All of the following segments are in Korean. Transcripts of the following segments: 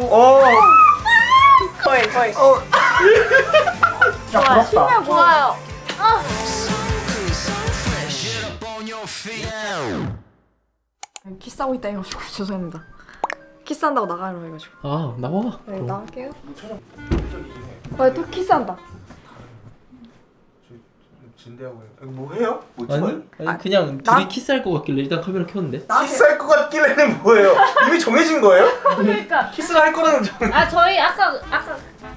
어. 거의 거의. 어. 야, 좋아요. 부럽다. 좋아요. 아. 키스하고 있다 해가지고 죄송합니다. 키스한다고 나가려 해가지고. 아 나와 네 나갈게요. 아, 또 키스한다. 진대하고 뭐 해요? 뭐 아니 찍어요? 아니 그냥 나- 둘이 키스할 것 같길래 일단 카메라 켰는데 키스할 것 같길래는 뭐예요? 이미 정해진 거예요? 그러니까 키스를 할 거라는 정. 아 저희 아까 아까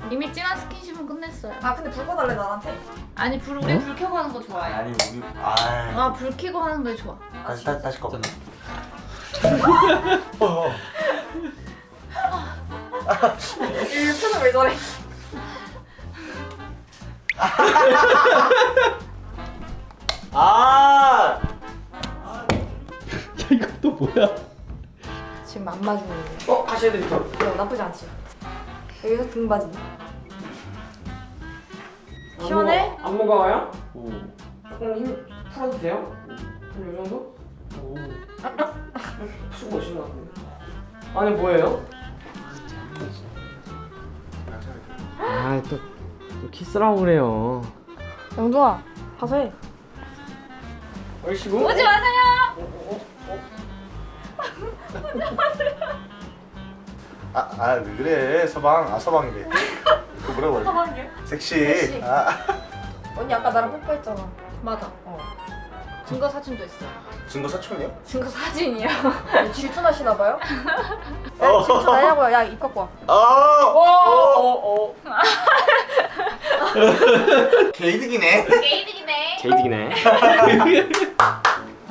이미 진한 스킨십은 끝냈어요. 아 근데 불 꺼달래 나한테. 아니 불 우리 불 켜고 하는 거 좋아해. 아니 우리 아. 아불 켜고 하는 거 좋아. 다시 다시 다시 꺼. 있잖아 어. 이 표정 왜 저래? 아. 야 이거 또 뭐야 지금 안 맞으는 거. 어 다시 해드릴게요. 어, 나쁘지 않지. 여기서 등받이. 시원해? 안 무거워요? 오. 조금 힘 풀어도 돼요? 한요 정도? 오. 푸시고 오신 것 같은데 안에 뭐예요? 아또 또 키스라고 그래요 영동아 가서 해. 얼씨구? 오지 마세요. 아, 아, 왜 그래? 서방, 아, 서방이래. 그 뭐라고? 서방이요? 섹시. 섹시. 아, 언니 아까 나랑 뽀뽀했잖아. 맞아. 어. 증거 사진도 있어. 증거 사촌이요? 증거 사진이요. 질투나시나 봐요? 어. 야, 질투나냐고요? 야, 입 갖고 와. 아, 어어어 개이득이네. 게이득이네. 개이득이네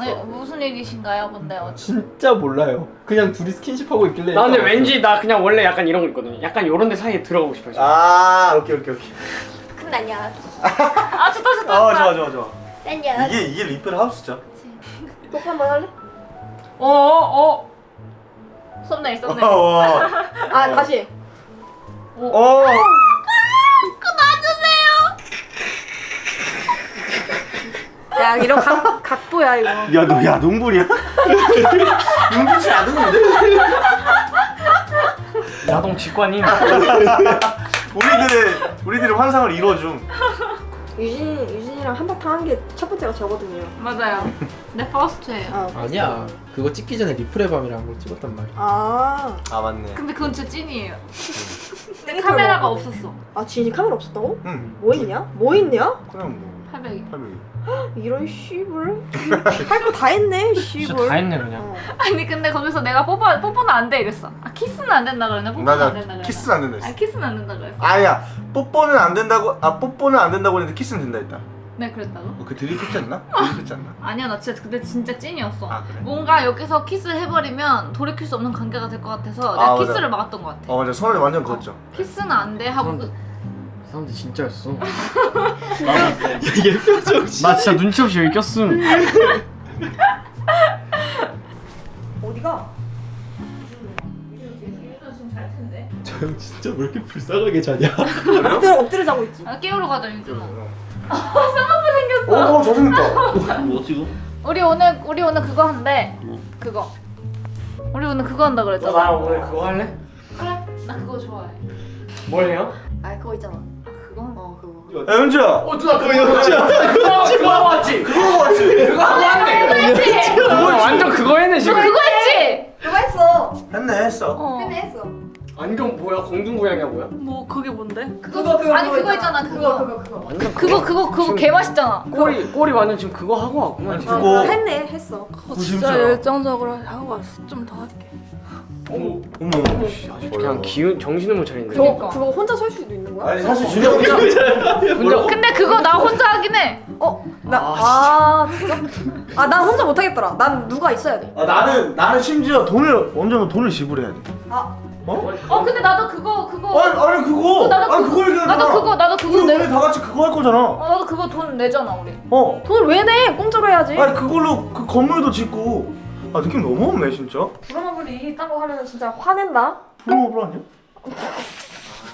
네, 무슨 얘기신가요, 근데 어, 진짜 몰라요 그냥 둘이 스킨십 하고 있길래 나 근데 왠지 나 그냥 원래 약간 이런 거 있거든요 약간 요런 데 사이에 들어가고 싶어요 지금. 아, 오케이, 오케이, 오케이. 큰 날이야. 아 좋다 좋다. 어, 좋다. 좋아, 좋아, 좋아. 날이야. 이게 이게 리플 하우스죠. 뽀뽀 한번 할래? 어어 썸네일 썸네일. 어, 아, 다시. 어. 야, 이런 각, 각도야, 이거. 야, 너 야동물이야? 눈빛이 야동인데? 야동 직관인 우리들의 우리들의 환상을 이루어줌. 유진, 유진이랑 한바탕 한 게 첫 번째가 저거든요. 맞아요. 내 first예요. 아, 아니야 그거 찍기 전에 리플의 밤이라는 걸 찍었단 말이야 아. 아, 맞네. 근데 그건 진짜 찐이에요. 땡이 카메라가 먹어. 없었어. 아, 진이 카메라 없었다고? 응. 뭐 있냐? 뭐 있냐? 그냥 뭐 800이. 팔백 이. 이런 씨불. 할 거 다 했네, 씨불. 다 했네 그냥 어. 아니 근데 거기서 내가 뽀뽀 뽀뽀는 안 돼 이랬어. 아 키스는 안 된다 그러네. 뽀뽀는 안 된다 그랬어. 키스는 안 된다 아 했어. 키스는 안 된다 그랬어. 아야 뽀뽀는 안 된다고 아 뽀뽀는 안 된다고 했는데 키스는 된다 했다. 네 그랬다고? 어, 그 드립했지 않나? 드립했지 않나? 아니야 나 진짜 근데 진짜 찐이었어. 아 그래? 뭔가 여기서 키스를 해버리면 돌이킬 수 없는 관계가 될 것 같아서 아, 내가 맞아. 키스를 막았던 것 같아. 어 맞아 손을 완전 그었죠. 키스는 안 돼 하고 그, 이 사람들 진짜였어 얘 표정 나 진짜 눈치 없이 여기 꼈음 어디가? 텐데. 저형 진짜 왜 이렇게 불쌍하게 자냐 엎드려, 엎드려 자고 있지. 아 깨우러 가자 윤준아. 오 잘생겼다. 뭐 지금? 우리 오늘 우리 오늘 그거 한대. 그거. 우리 오늘 그거 한다 너 그랬잖아. 나랑 오늘 그거 할래? 그래? 나 그거 좋아해. 뭘 해요? 아, 그거 있잖아. 아 그거? 어, 그거. 야 현주야. 어 누나 그거 그거 그거 하고 왔지? 그거 같지? 그거 하고 왔네 했지? 그거 완전 그거 했네 지금 그거 했지? 그거 했어. 했네 했어. 어. 안경 뭐야 공중고양이야 뭐야? 뭐 그게 뭔데? 그거, 그거, 그거, 아니 그거 그거 있잖아 그거, 그거. 그거. 완전 그거 그거 그거 개 맛있잖아. 꼬리 꼬리 완전 지금 그거 하고 왔구만 지금 그거- 어, 했네, 했어. 그거 진짜 열정적으로 하고 왔어. 좀 더 할게. 어머 어머. 그냥 기운 정신을 못 차리는데 그거, 그러니까. 그거 혼자 설 수도 있는 거야? 아니 사실 준영 혼자 혼자 근데 그거 나 혼자 하긴 해. 어? 나, 아, 아, 진짜? 아, 난 혼자 못 하겠더라. 난 누가 있어야 돼. 아, 나는 나는 심지어 돈을 언젠가 돈을 지불해야 돼. 아, 어? 어 근데 나도 그거 그거. 아니 아니 그거. 어, 나도 아니 그거- 그거 얘기하잖아. 나도 그거 나도 그거 우리 내. 다 같이 그거 할 거잖아. 어 나도 그거 돈 내잖아 우리. 어. 돈을 왜 내? 공짜로 해야지. 아니 그걸로 그 건물도 짓고. 아 느낌 너무 없네 진짜. 부러마블이 딴거 하면 진짜 화낸다. 프로모블 아니야?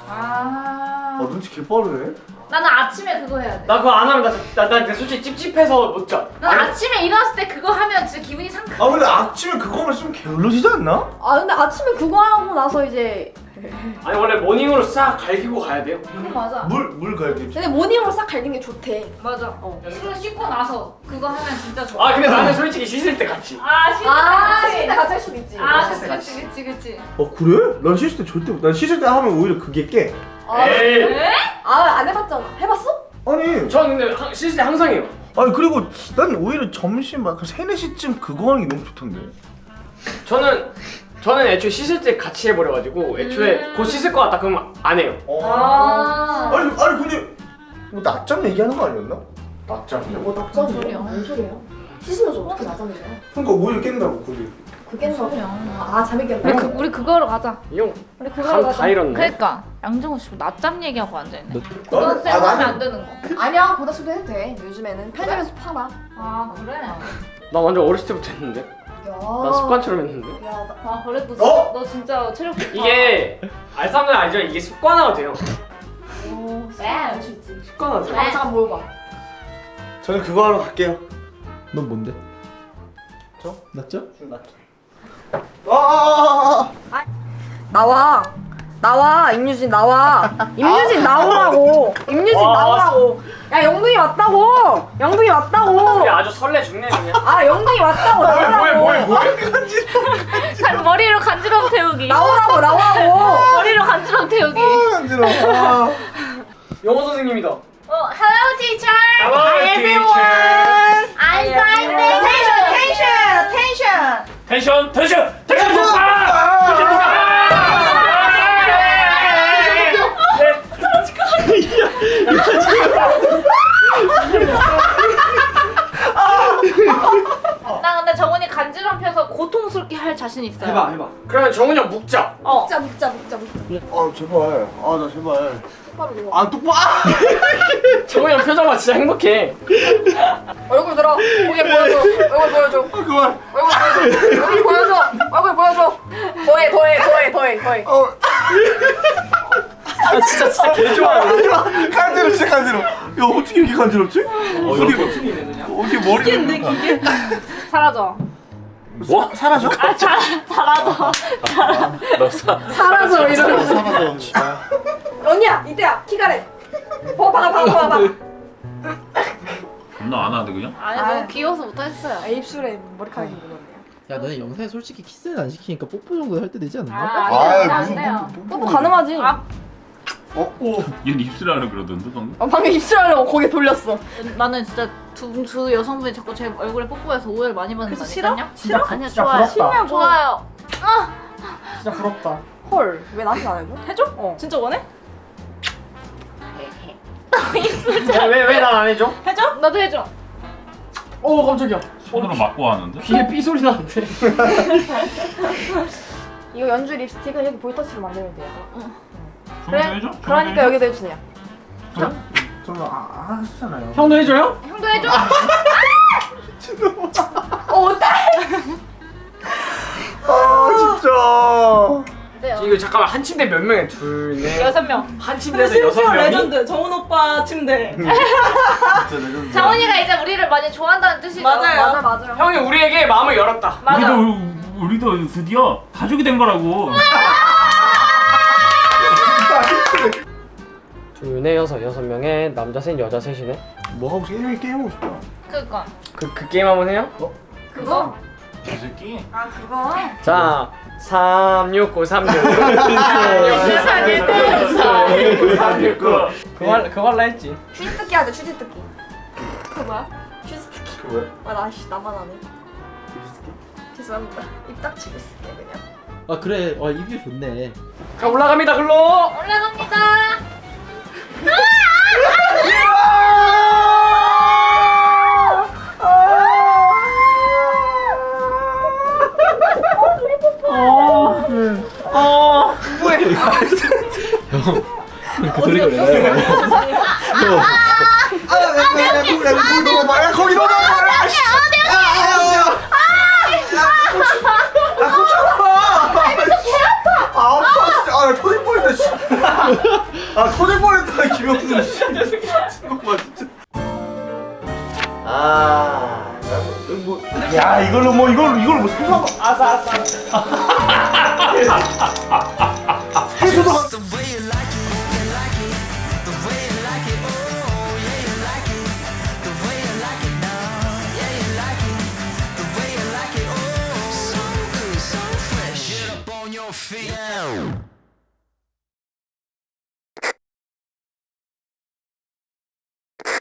아. 아 눈치 개빠르네. 나는 아침에 그거 해야 돼. 나 그거 안 하면 나, 나, 나 솔직히 찝찝해서 못 자. 난 아침에 일어났을 때 그거 하면 진짜 기분이 상쾌. 아 근데 아침에 그거만 좀 게을러지지 않나? 아, 근데 아침에 그거 하고 나서 이제 아니 원래 모닝으로 싹 갈기고 가야 돼요. 그거 맞아. 물 물 갈기. 근데 모닝으로 싹 갈긴 게 좋대. 맞아. 어. 술 씻고 나서 그거 하면 진짜 좋아. 아 근데 나는 솔직히 씻을 때 같이. 아 씻을 아, 때 쉴때 같이 할 수도 있지. 아 씻을 때 그치 그치 그치. 어 그래? 난 씻을 때 절대 못. 난 씻을 때 하면 오히려 그게 깨. 아, 에이. 아, 안 해봤잖아. 해봤어? 아니 전 근데 때 항상 해요. 아니 그리고 난 오히려 점심 막 3, 4시쯤 그거 하는 게 너무 좋던데. 저는 저는 애초에 씻을 때 같이 해버려가지고 애초에 음. 곧 씻을 것 같다 그러면 안 해요. 아. 아니 아니 근데 뭐 낮잠 얘기하는 거 아니었나? 낮잠이요? 뭐 낙장 소리야? 뭔 소리야? 씻으면서 어떻게 낮잠을 자요? 그러니까 오히려 깬다고 그게. 그게 소리야. 아, 잠이 깬다. 우리 그 우리 그거로 가자. 이형 우리 감다 잃었네. 그러니까 양정우 씨 낮잠 얘기하고 앉아 있네. 너- 고등학생 아, 하면 안 되는 거. 아니야, 보다시도 해도 돼. 요즘에는 편의점에서 팔아. 아 그래? 나 완전 어렸을 때부터 했는데. 야. 나 습관처럼 했는데. 야, 나, 아 그래 너, 어? 너 진짜 체력 좋다. 이게 알 사람들 알죠? 이게 습관화가 돼요. 오, 네. 할수 있지. 습관화 돼. 잠깐, 잠깐 모여봐. 저는 그거 하러 갈게요. 넌 뭔데? 저? 낮죠? 아, 나와. 나와, 임유진 나와. 임유진 나오라고. 임유진 와, 나오라고. 야, 영둥이 왔다고. 영둥이 왔다고. 우리 아주 설레 죽네 그냥. 아, 영둥이 왔다고. 나오라고. 뭐해? 간- 머리로 간지럼 태우기. 나오라고, 나오라고. 머리로 간지럼 태우기. 아. 영어 선생님이다. 어, hello teacher. Hello, teacher. I'm tension tension tension. Tension 높아. 나 근데 정훈이 간지럼 펴서 고통스럽게 할 자신 있어요. 해봐. 그러면 정훈이 형 묵자. 어. 묵자, 묵자, 묵자, 묵자. 아 제발. 아 나 제발. 똑바로 누워. 아 똑바로. 정훈이 형 표정 봐 진짜 행복해. 얼굴 들어. 고개 보여줘. 얼굴 보여줘. 아 그만. 얼굴 보여줘. 얼굴 보여줘. 얼굴 보여줘. 더해, 더해, 더해, 더해, 더해. 어. 아 진짜 진짜 개 좋아해. 간지러 진짜 간지러. 야 어떻게 이렇게 간지럽지? 어떻게 어떻게 머리가 사라져. 뭐? 사 라져? 사라져. 너 사. 사라져, 이러면서. 사라져. 언니야, 이때야. 키가래. 봐, 봐 봐, 봐 봐, 너안 하는데 그냥? 아니 아. 너무 귀여워서 못하겠어요. 아, 입술에 머리카락이 묻었네요. 야 너네 영상에 솔직히 키스는 안 시키니까 뽀뽀 정도 할 때 되지 않나? 아, 아이, 안 돼요. 안 무슨 돼요. 뽀뽀 가능하지? 아. 얘는 입술하려 그러던데 방금? 어, 방금 입술 하려고 고개 돌렸어. 나는 진짜 두, 두 여성분이 자꾸 제 얼굴에 뽀뽀해서 오해를 많이 받는 거 그래서 싫어? 싫어? 아니야 진짜 좋아요. 부럽다. 좋아요. 진짜 부럽다. 헐, 왜 나한테 안 해줘? 해줘? 어. 진짜 원해? 왜왜 난 안 해줘? 해줘? 나도 해줘. 오 깜짝이야. 손으로 맞고 하는데? 귀에 삐 소리 나는데. 이거 연주 립스틱은 여기 볼터치로 만들면 돼요. 그래? 해줘? 그러니까 여기다 해주세요. 저는 아, 아 하셨잖아요. 형도 해줘요? 형도 해줘. 어, 이거 잠깐만 한 침대 몇 명에 둘 네. 여섯 명. 한 침대에서 여섯 명이? 정훈 오빠 침대. 레전드. 장원이가 이제 우리를 많이 좋아한다는 뜻이죠. 맞아, 맞아요. 형이 우리에게 마음을 열었다. 맞아. 우리도 우리도 드디어 가족이 된 거라고. 둘네 여섯 여섯 명에 남자 셋 여자 셋이네. 뭐 하고 싶어? 게임 게임 하고 싶다. 그니까. 그 그 게임 한번 해요? 그거? 이 새끼. 아, 그거? 자, 3 6 9 3 6그 그거 할- 그거 할라 했지. 휴지 뜯기 하자, 휴지 뜯기. 그 뭐야? 휴지 뜯기. 그 뭐야? 아, 나, 씨, 나만 안 해. 죄송합니다. 입 닥치고 있을게, 그냥. 아 그래 와 이뷰 좋네 자 올라갑니다 글로. 올라갑니다. 이걸로 뭐 이걸로 이걸 뭐 소방 알았어 알았어 알았어. 해수도